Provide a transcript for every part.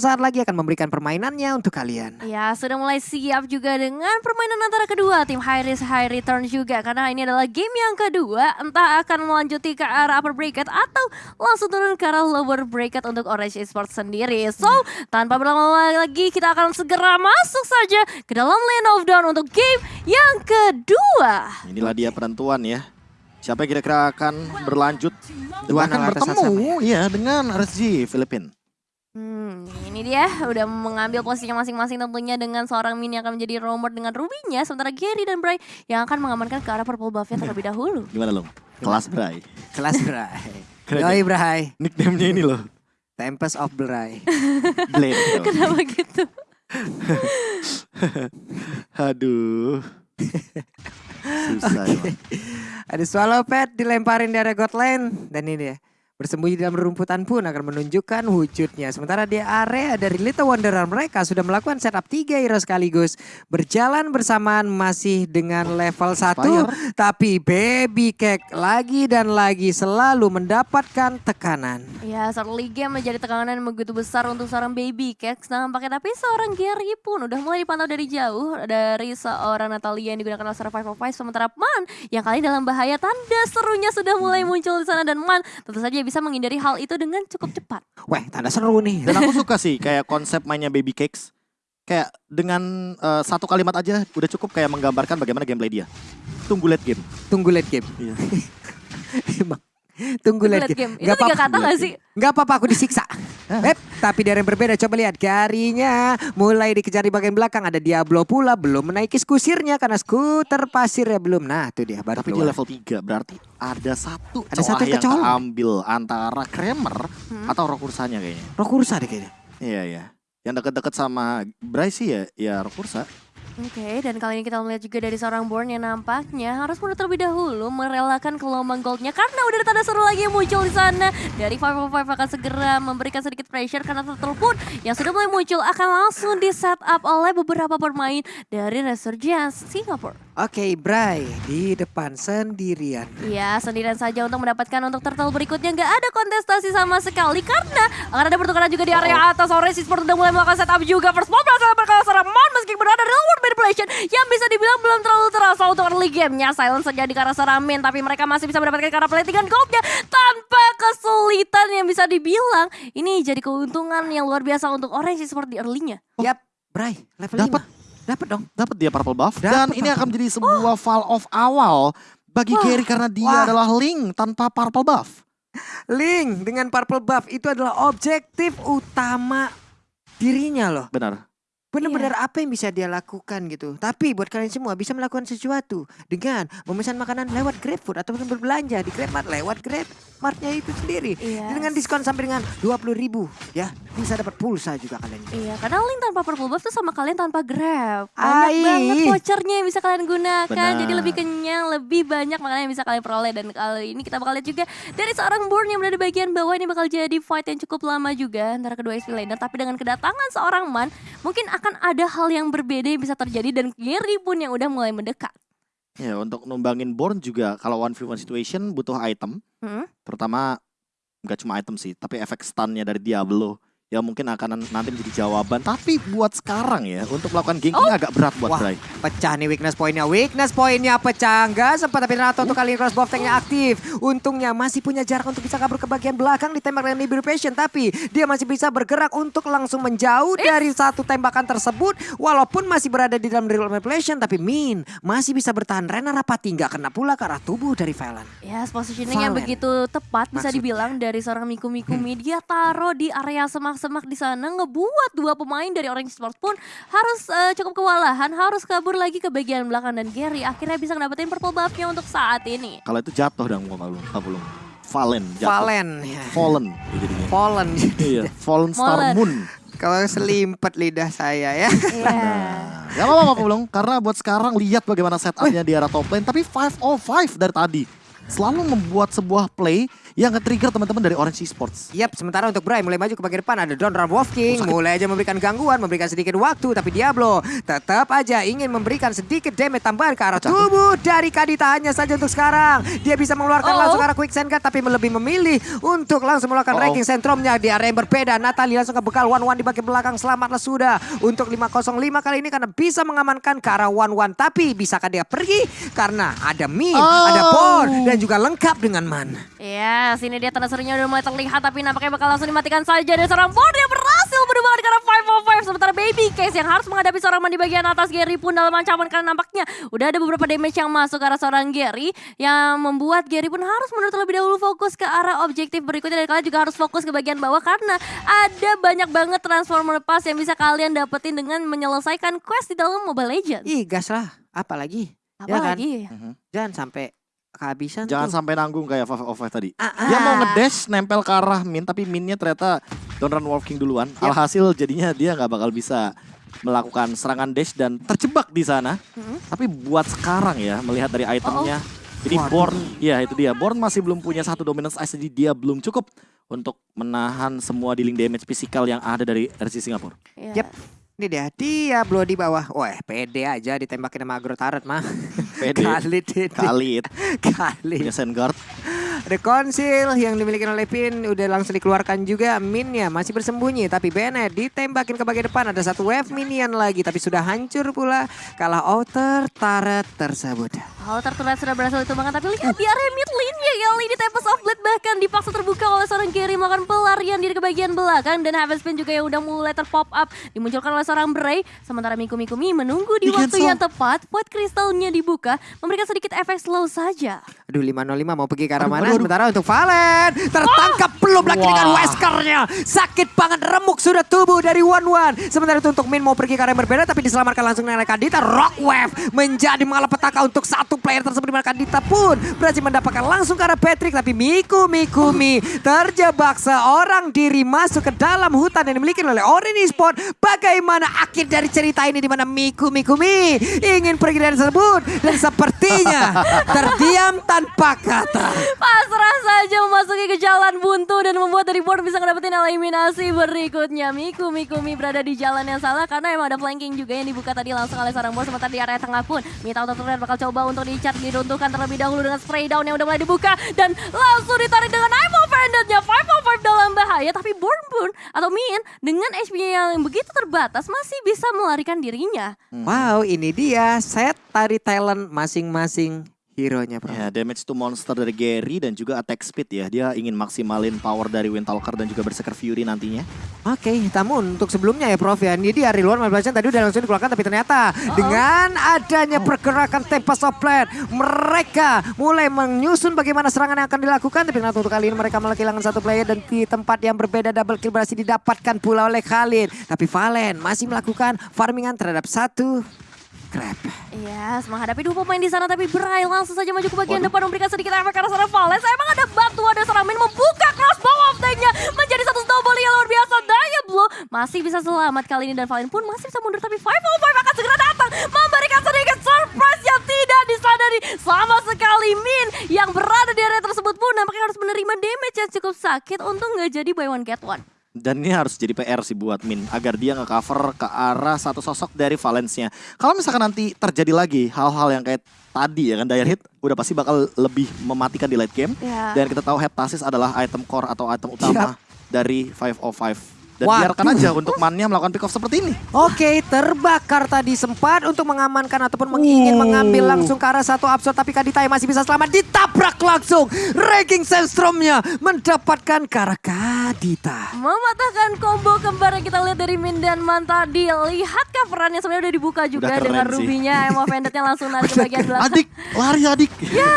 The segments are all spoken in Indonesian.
sesaat lagi akan memberikan permainannya untuk kalian. Ya, sudah mulai siap juga dengan permainan antara kedua tim High Risk High Return juga karena ini adalah game yang kedua entah akan melanjuti ke arah upper bracket atau langsung turun ke arah lower bracket untuk Orange Esports sendiri. So, tanpa berlama-lama lagi kita akan segera masuk saja ke dalam Lane of Dawn untuk game yang kedua. Inilah dia penentuan ya. Siapa yang kira-kira akan berlanjut dan Dua atas bertemu ya dengan RSG Filipin. Hmm, ini dia udah mengambil posisinya masing-masing tentunya dengan seorang Min yang akan menjadi roamer dengan Rubinya sementara Gary dan Bray yang akan mengamankan ke arah purple buff-nya terlebih dahulu. Gimana lo? Kelas Bray. Kelas Bray. Yoi Bray. Nickname-nya ini loh. Tempest of Bray. Blade. Kenapa gitu? Aduh. Susah emang. Ada swallow pet dilemparin dari God Lane. Dan ini ya. Bersembunyi dalam rumputan pun akan menunjukkan wujudnya. Sementara di area dari Little Wanderer mereka sudah melakukan setup 3 hero sekaligus. Berjalan bersamaan masih dengan level 1. Fire. Tapi Baby Cake lagi dan lagi selalu mendapatkan tekanan. Ya, early game menjadi tekanan yang begitu besar untuk seorang baby Cakes nampaknya. Tapi seorang Gary pun udah mulai dipantau dari jauh dari seorang Natalia yang digunakan oleh Survival Vice. Sementara Man yang kali dalam bahaya tanda serunya sudah mulai muncul di sana. Dan Man tentu saja bisa menghindari hal itu dengan cukup cepat. Weh, tanda seru nih. Dan aku suka sih kayak konsep mainnya Baby Cakes. Kayak dengan eh, satu kalimat aja udah cukup kayak menggambarkan bagaimana gameplay dia. Tunggu late game. Tunggu late game. Iya. Emang. Tunggu late game. game. Itu tiga kata gak sih? Gak apa-apa aku disiksa. Eh, tapi dari yang berbeda coba lihat Garinya mulai dikejar di bagian belakang ada Diablo pula belum menaiki skusirnya karena skuter pasirnya belum. Nah, itu dia baru Tapi dia keluar. level 3 berarti ada satu Ada satu yang kecolong. keambil antara Kramer Hmm. atau Rokursanya kayaknya. Rokursa deh kayaknya. Iya iya. Yang deket-deket sama Bryce ya ya Rokursa. Oke, dan kali ini kita melihat juga dari seorang Born yang nampaknya harus mundur terlebih dahulu merelakan gelombang goldnya karena udah ada tanda seru lagi yang muncul di sana. Dari 555 akan segera memberikan sedikit pressure karena turtle pun yang sudah mulai muncul akan langsung di setup oleh beberapa pemain dari Resurgence Singapore. Oke, Bray di depan sendirian. Iya, sendirian saja untuk mendapatkan untuk turtle berikutnya nggak ada kontestasi sama sekali karena akan ada pertukaran juga di area atas. Orange Sport udah mulai melakukan setup juga. First blood berhasil berkala Saraman meski berada di manipulation yang bisa dibilang belum terlalu terasa untuk early gamenya. Silence saja di arah Saramin tapi mereka masih bisa mendapatkan karena platingan goldnya tanpa kesulitan yang bisa dibilang. Ini jadi keuntungan yang luar biasa untuk Orange Sport di early-nya. Yap, Bray level Dapat. 5. Dapat dong. Dapat dia purple buff Dapat dan ini akan menjadi sebuah fall off awal bagi Wah. Gary karena dia Wah. adalah Link tanpa purple buff. Link dengan purple buff itu adalah objektif utama dirinya loh. Benar. Benar-benar apa yang bisa dia lakukan gitu. Tapi buat kalian semua bisa melakukan sesuatu dengan memesan makanan lewat GrabFood ataupun berbelanja di GrabMart lewat GrabMartnya itu sendiri. Iya. Dengan diskon sampai dengan 20 ribu ya. Bisa dapat pulsa juga kalian. Iya, karena link tanpa purple buff tuh sama kalian tanpa grab. Banyak Ai. banget vouchernya yang bisa kalian gunakan. Benar. Jadi lebih kenyang, lebih banyak makanan yang bisa kalian peroleh. Dan kali ini kita bakal lihat juga dari seorang Born yang berada di bagian bawah ini bakal jadi fight yang cukup lama juga antara kedua SP laner. Tapi dengan kedatangan seorang Man, mungkin akan ada hal yang berbeda yang bisa terjadi dan Gary pun yang udah mulai mendekat. Ya untuk numbangin Born juga kalau one v one situation butuh item. Hmm? Terutama nggak cuma item sih, tapi efek stunnya dari Diablo. Ya mungkin akan nanti menjadi jawaban. Tapi buat sekarang ya, untuk melakukan gank ini agak berat buat Wah. Bray. Pecah nih weakness pointnya. Weakness pointnya pecah. Nggak sempat tapi Renato untuk kali ini cross buff tanknya aktif. Untungnya masih punya jarak untuk bisa kabur ke bagian belakang ditembak dengan Liberation. Tapi dia masih bisa bergerak untuk langsung menjauh dari satu tembakan tersebut. Walaupun masih berada di dalam real manipulation. Tapi Min masih bisa bertahan. Rena Rapati nggak kena pula ke arah tubuh dari Valen. Ya, positioning yang Valen. begitu tepat bisa Maksudnya. dibilang dari seorang Miku Mikumi. Dia taruh di area semak-semak di sana ngebuat dua pemain dari Orange Sports pun harus eh, cukup kewalahan, harus kabur lagi ke bagian belakang dan Gary akhirnya bisa ngedapetin purple buff-nya untuk saat ini. Kalau itu jatuh dong mau belum? Ah, belum. Valen jatuh. Valen. Ya. Fallen ya jadinya. Fallen. Iya, Fallen Star. Moon. Kalau selimpet lidah saya ya. Iya. Gak apa-apa Pulung, karena buat sekarang lihat bagaimana setupnya di arah top lane. Tapi 505 dari tadi. Selalu membuat sebuah play yang nge-trigger teman-teman dari Orange Esports. Yap, sementara untuk Bray mulai maju ke bagian depan ada Don Wolf King mulai aja memberikan gangguan, memberikan sedikit waktu tapi Diablo tetap aja ingin memberikan sedikit damage tambahan ke arah tubuh dari Kadita hanya saja untuk sekarang. Dia bisa mengeluarkan Oh. langsung ke arah Quick Send Guard, tapi lebih memilih untuk langsung melakukan Oh. ranking sentrumnya di area yang berbeda. Natali langsung ke bekal 1-1 di bagian belakang selamatlah sudah untuk 505 kali ini karena bisa mengamankan ke arah 1-1 tapi bisakah dia pergi karena ada Min, Oh. ada Bor dan juga lengkap dengan Man. Ya, sini dia tanda serunya udah mulai terlihat tapi nampaknya bakal langsung dimatikan saja dari seorang Bord yang berhasil berubah arah 505 sementara Baby Case yang harus menghadapi seorang man di bagian atas Gary pun dalam ancaman karena nampaknya udah ada beberapa damage yang masuk ke arah seorang Gary yang membuat Gary pun harus menurut terlebih dahulu fokus ke arah objektif berikutnya dan kalian juga harus fokus ke bagian bawah karena ada banyak banget transformer pass yang bisa kalian dapetin dengan menyelesaikan quest di dalam Mobile Legends. Ih, gas lah. Apalagi? Ya kan? Apalagi Jangan sampai kehabisan Jangan tuh. sampai nanggung kayak Five of Five tadi. Ah, Dia mau ah. ngedash nempel ke arah Min tapi Minnya ternyata Don't Run Wolf King duluan. Yap. Alhasil jadinya dia nggak bakal bisa melakukan serangan dash dan terjebak di sana. Mhm. Tapi buat sekarang ya melihat dari itemnya. Jadi Waduh. Born, ya itu dia. Born masih belum punya satu dominance ice jadi dia belum cukup untuk menahan semua dealing damage fisikal yang ada dari RC Singapura. Ya. Yap. Ini dia, Diablo di bawah. Wah, pede aja ditembakin sama Agro Turret mah. Pede. Kali ini. Khalid Kali. punya Sengard. The Conceal yang dimiliki oleh Pin udah langsung dikeluarkan juga. Minnya masih bersembunyi. Tapi Bennett ditembakin ke bagian depan. Ada satu wave minion lagi. Tapi sudah hancur pula. Kalah outer turret tersebut. Hal tertular sudah berhasil ditumbangkan tapi lihat di area mid lane-nya kali ini Tempest of Blade bahkan dipaksa terbuka oleh seorang Gary melakukan pelarian diri ke bagian belakang dan Heaven Spin juga yang udah mulai terpop up dimunculkan oleh seorang Bray sementara Miku Miku Mi menunggu di Di waktu cancel. yang tepat buat kristalnya dibuka memberikan sedikit efek slow saja. Aduh 505 mau pergi ke arah Aduh, mana? aduh, aduh. Sementara untuk Valen tertangkap belum lagi dengan Weskernya. Sakit banget remuk sudah tubuh dari One One. Sementara itu untuk Min mau pergi ke arah yang berbeda tapi diselamatkan langsung dengan Kadita. Rock Wave menjadi malapetaka untuk satu player tersebut di mana Kadita pun berhasil mendapatkan langsung ke arah Patrick tapi Miku Miku Mi terjebak seorang diri masuk ke dalam hutan yang dimiliki oleh Orin Esport. Bagaimana akhir dari cerita ini di mana Miku Miku Mi ingin pergi dari tersebut dan sepertinya terdiam tanpa kata. Pasrah saja memasuki ke jalan buntu dan membuat dari board bisa ngedapetin eliminasi berikutnya. Miku Miku Mi berada di jalan yang salah karena emang ada flanking juga yang dibuka tadi langsung oleh seorang board sementara di area tengah pun Mita untuk terlihat bakal coba untuk dicat diruntuhkan terlebih dahulu dengan spray down yang udah mulai dibuka dan langsung ditarik dengan I'm offendednya 505 dalam bahaya tapi Born pun atau Min dengan HP-nya yang begitu terbatas masih bisa melarikan dirinya. Wow, ini dia set tari talent masing-masing hero-nya, Bro. Ya, damage to monster dari Gary dan juga attack speed ya. Dia ingin maksimalin power dari Windtalker dan juga Berserker Fury nantinya. Oke, namun untuk sebelumnya ya Prof ya, ini dia Reload Malbasian tadi udah langsung dikeluarkan tapi ternyata dengan adanya pergerakan Tempest of Blade, mereka mulai menyusun bagaimana serangan yang akan dilakukan tapi ternyata untuk kali ini mereka malah kehilangan satu player dan di tempat yang berbeda double kill berhasil didapatkan pula oleh Khalid. Tapi Valen masih melakukan farmingan terhadap satu crab. Yes, menghadapi dua pemain di sana tapi Bray langsung saja maju ke bagian depan memberikan sedikit efek karena seorang Valens. Emang ada batu, ada seorang Min membuka crossbow of tank-nya menjadi satu snowball yang luar biasa. Daya blow masih bisa selamat kali ini dan Valen pun masih bisa mundur tapi 505 akan segera datang memberikan sedikit surprise yang tidak disadari sama sekali Min yang berada di area tersebut pun nampaknya harus menerima damage yang cukup sakit untuk nggak jadi buy one get one. Dan ini harus jadi PR sih buat Min agar dia nge-cover ke arah satu sosok dari Valence-nya. Kalau misalkan nanti terjadi lagi hal-hal yang kayak tadi ya kan Dire Hit udah pasti bakal lebih mematikan di late game. Ya. Dan kita tahu Heptasis adalah item core atau item utama dari 505. Dan Waduh. biarkan aja untuk mannya melakukan pick off seperti ini. Oke, terbakar tadi sempat untuk mengamankan ataupun mengingin Uh. mengambil langsung ke arah satu absurd tapi Kadita yang masih bisa selamat ditabrak langsung. Ranking Sandstormnya mendapatkan ke arah Kadita. Mematahkan combo kembar yang kita lihat dari Min dan Man tadi. Lihat coverannya sebenarnya udah dibuka juga Udah dengan rubinya. Emo Vendetnya langsung narik ke bagian belakang. Adik, lari adik. Ya,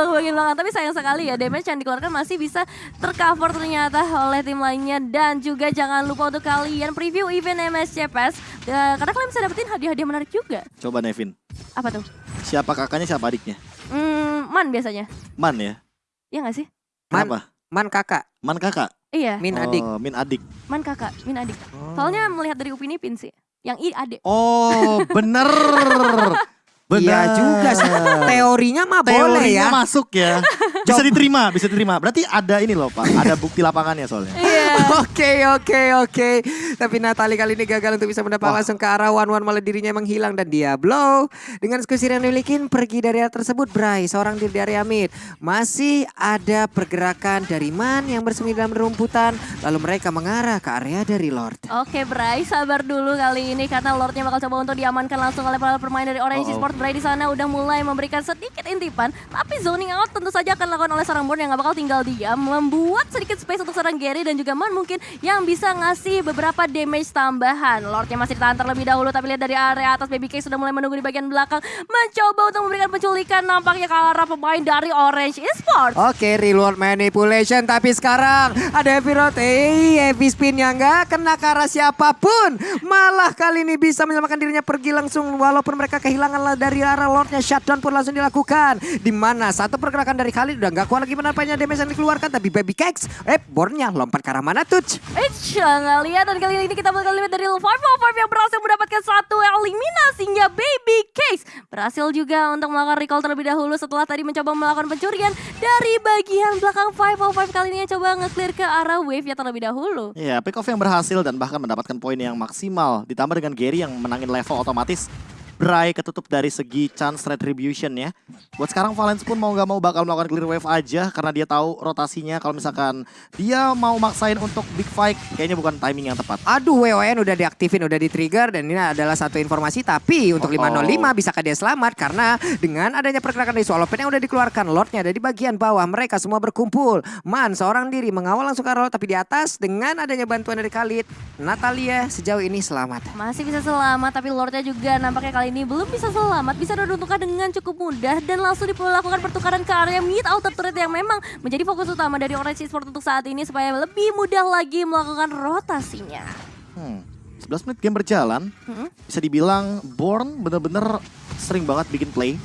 ke bagian belakang. Tapi sayang sekali ya, damage yang dikeluarkan masih bisa tercover ternyata oleh tim lainnya. Dan juga jangan lupa untuk kalian preview event MSCPS. Ya, karena kalian bisa dapetin hadiah-hadiah menarik juga. Coba Nevin, Apa tuh? siapa kakaknya siapa adiknya? Hmm, Man biasanya. Man ya? Iya gak sih? Man. Kenapa? Man kakak, Man kakak? Iya, Min adik. Oh, Min adik. Man kakak, Min adik. Soalnya melihat dari Upin Ipin sih. Yang I adik. Oh, bener. Iya juga sih. Teorinya mah boleh Teorinya ya. masuk ya. Bisa diterima, bisa diterima. Berarti ada ini loh Pak, ada bukti lapangannya soalnya. Oke oke oke. Tapi Natali kali ini gagal untuk bisa mendapat Wah. langsung ke arah One One malah dirinya emang hilang dan Diablo dengan skusir yang dimiliki pergi dari area tersebut Bray seorang diri di area mid. Masih ada pergerakan dari Man yang bersembunyi dalam rumputan lalu mereka mengarah ke area dari Lord. Oke Bray, sabar dulu kali ini karena Lordnya bakal coba untuk diamankan langsung oleh para pemain dari Orange Uh-oh. Sport. Bray di sana udah mulai memberikan sedikit intipan, tapi zoning out tentu saja akan dilakukan oleh seorang Born yang gak bakal tinggal diam, membuat sedikit space untuk seorang Gary dan juga Man mungkin yang bisa ngasih beberapa damage tambahan. Lordnya masih ditahan terlebih dahulu, tapi lihat dari area atas Baby K sudah mulai menunggu di bagian belakang, mencoba untuk memberikan penculikan nampaknya ke arah pemain dari Orange Esport. Oke, reward manipulation tapi sekarang ada heavy road. Eh, heavy spin yang enggak kena ke arah siapa pun. Malah kali ini bisa menyelamatkan dirinya pergi langsung walaupun mereka kehilangan dari arah Lordnya shutdown pun langsung dilakukan. Di mana satu pergerakan dari Khalid nggak kuat lagi menampaknya damage yang dikeluarkan tapi Baby Cakes eh bornya lompat ke arah mana touch. Eits, nggak lihat dan kali ini kita bakal lihat dari 505 yang berhasil mendapatkan satu eliminasinya Baby Case. Berhasil juga untuk melakukan recall terlebih dahulu setelah tadi mencoba melakukan pencurian dari bagian belakang 505 kali ini yang coba nge-clear ke arah wave ya terlebih dahulu. Iya, pick off yang berhasil dan bahkan mendapatkan poin yang maksimal. Ditambah dengan Gary yang menangin level otomatis. Bray ketutup dari segi chance retribution ya. Buat sekarang Valence pun mau nggak mau bakal melakukan clear wave aja karena dia tahu rotasinya kalau misalkan dia mau maksain untuk big fight kayaknya bukan timing yang tepat. Aduh, WON udah diaktifin, udah di-trigger dan ini adalah satu informasi tapi untuk Oh, 505 oh. bisakah dia selamat karena dengan adanya pergerakan dari Swallow yang udah dikeluarkan Lordnya ada di bagian bawah mereka semua berkumpul. Man seorang diri mengawal langsung ke Lord tapi di atas dengan adanya bantuan dari Khalid, Natalia sejauh ini selamat. Masih bisa selamat tapi Lordnya juga nampaknya kali ini belum bisa selamat. Bisa diruntuhkan dengan cukup mudah dan langsung dilakukan pertukaran ke area mid outer turret yang memang menjadi fokus utama dari Orange Esport untuk saat ini supaya lebih mudah lagi melakukan rotasinya. Hmm. 11 menit game berjalan, Hmm. bisa dibilang Born bener-bener sering banget bikin play.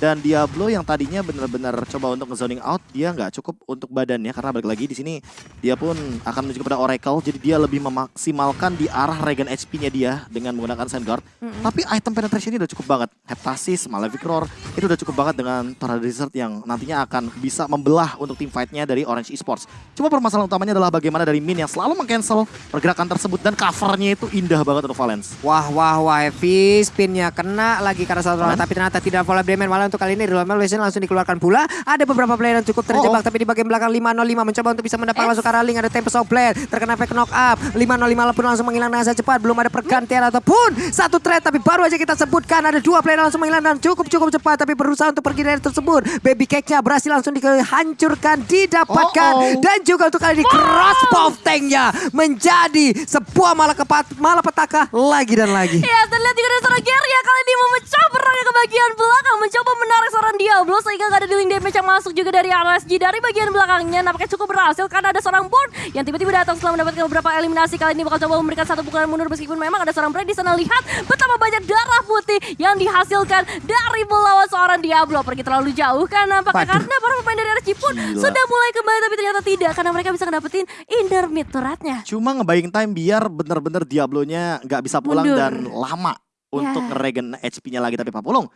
Dan Diablo yang tadinya bener-bener coba untuk nge-zoning out, dia nggak cukup untuk badannya karena balik lagi di sini dia pun akan menuju kepada Oracle, jadi dia lebih memaksimalkan di arah regen HP-nya dia dengan menggunakan Sandguard. Tapi item penetration ini udah cukup banget. Heptasis, Malefic Roar, itu udah cukup banget dengan Tornado Desert yang nantinya akan bisa membelah untuk tim fight-nya dari Orange Esports. Cuma permasalahan utamanya adalah bagaimana dari Min yang selalu meng-cancel pergerakan tersebut dan covernya itu indah banget untuk Valence. Wah wah wah heavy spinnya kena lagi karena satu Aman. tapi ternyata tidak follow Bremen malah untuk kali ini Real Malaysia langsung dikeluarkan pula. Ada beberapa player yang cukup terjebak Oh, oh. tapi di bagian belakang 505 mencoba untuk bisa mendapat Eits. langsung ke arah link ada Tempest of Blade terkena efek knock up. 505 pun langsung menghilang dengan cepat belum ada pergantian ataupun satu trade tapi baru aja kita sebutkan ada dua player langsung menghilang dan cukup cukup cepat tapi berusaha untuk pergi dari tersebut. Baby cake-nya berhasil langsung dihancurkan didapatkan Oh, oh. dan juga untuk kali ini crossbow tanknya menjadi sebuah malapetaka malapetaka lagi dan lagi. Ya, dan lihat juga ada seorang Gary yang kali ini memecah perangnya ke bagian belakang, mencoba menarik seorang Diablo sehingga gak ada dealing damage yang masuk juga dari RSG dari bagian belakangnya. Nampaknya cukup berhasil karena ada seorang Born yang tiba-tiba datang setelah mendapatkan beberapa eliminasi kali ini bakal coba memberikan satu pukulan mundur meskipun memang ada seorang Bray di sana lihat betapa banyak darah putih yang dihasilkan dari melawan seorang Diablo. Pergi terlalu jauh kan nampaknya Waduh. karena para pemain dari RSG pun Gila. sudah mulai kembali tapi ternyata tidak karena mereka bisa ngedapetin intermid turretnya. Cuma ngebaying time biar bener-bener Diablo-nya nggak bisa pulang Mundur. dan lama untuk Ya. ngeregen HP-nya lagi. Tapi Pak Pulung,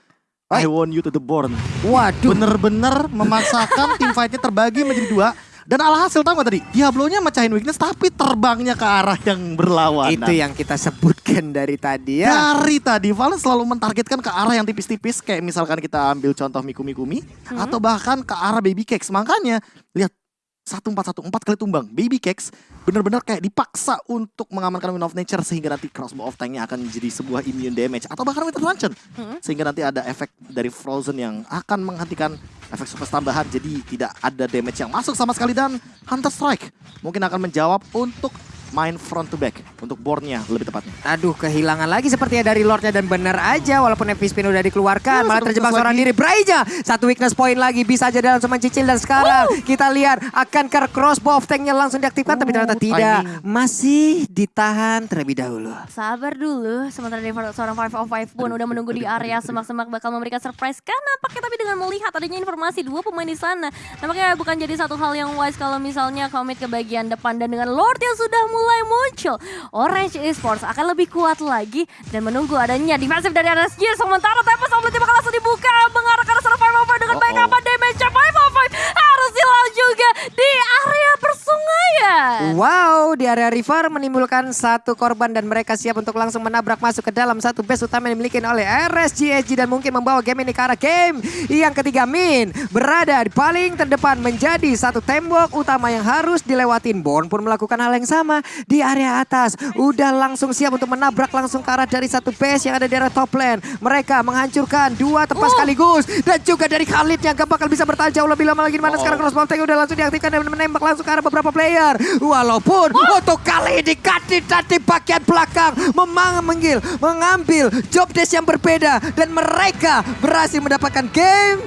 I want you to the born. Waduh. Bener-bener memaksakan tim fight-nya terbagi menjadi dua. Dan alhasil tahu gak tadi? Diablo-nya mecahin weakness tapi terbangnya ke arah yang berlawanan. Itu yang kita sebutkan dari tadi ya. Dari tadi Valen selalu mentargetkan ke arah yang tipis-tipis kayak misalkan kita ambil contoh Mikumi Kumi Hmm. atau bahkan ke arah Baby Cakes. Makanya lihat 1414 kali tumbang. Baby Cakes benar-benar kayak dipaksa untuk mengamankan Wind of Nature sehingga nanti Crossbow of Tanknya akan menjadi sebuah immune damage atau bahkan Winter Luncheon Hmm. sehingga nanti ada efek dari Frozen yang akan menghentikan efek super tambahan. Jadi tidak ada damage yang masuk sama sekali. Dan Hunter Strike mungkin akan menjawab untuk main front to back untuk boardnya lebih tepatnya. Aduh kehilangan lagi sepertinya dari Lordnya dan benar aja walaupun heavy spin udah dikeluarkan Ya, malah terjebak seorang diri Braija. Satu weakness point lagi bisa aja dia langsung mencicil dan sekarang kita lihat akan ke crossbow of tanknya langsung diaktifkan tapi ternyata tidak. timing. masih ditahan terlebih dahulu. Sabar dulu, sementara dari seorang 505 pun udah menunggu di area semak-semak bakal memberikan surprise. Kan nampaknya tapi dengan melihat adanya informasi dua pemain di sana. Nampaknya bukan jadi satu hal yang wise kalau misalnya komit ke bagian depan. Dan dengan Lord yang sudah mulai mulai muncul. Orange Esports akan lebih kuat lagi dan menunggu adanya defensif dari RSG. Sementara Tempest Omelette bakal langsung dibuka mengarah ke arah sana 505 dengan baik Uh-oh. apa damage-nya 505 harus dilawan juga di area persungaian. Wow, di area river menimbulkan satu korban dan mereka siap untuk langsung menabrak masuk ke dalam satu base utama yang dimiliki oleh RSGSG dan mungkin membawa game ini ke arah game yang ketiga Min berada di paling terdepan menjadi satu tembok utama yang harus dilewatin. Bon pun melakukan hal yang sama di area atas. Udah langsung siap untuk menabrak langsung ke arah dari satu base yang ada di area top lane. Mereka menghancurkan dua tempat Oh. sekaligus dan juga dari Khalid yang gak bakal bisa bertahan jauh lebih lama lagi. Mana Oh. sekarang crossbow tank udah langsung diaktifkan dan menembak langsung ke arah beberapa player. Walaupun untuk kali ini Kadit tadi bagian belakang memang menggil, mengambil job desk yang berbeda dan mereka berhasil mendapatkan game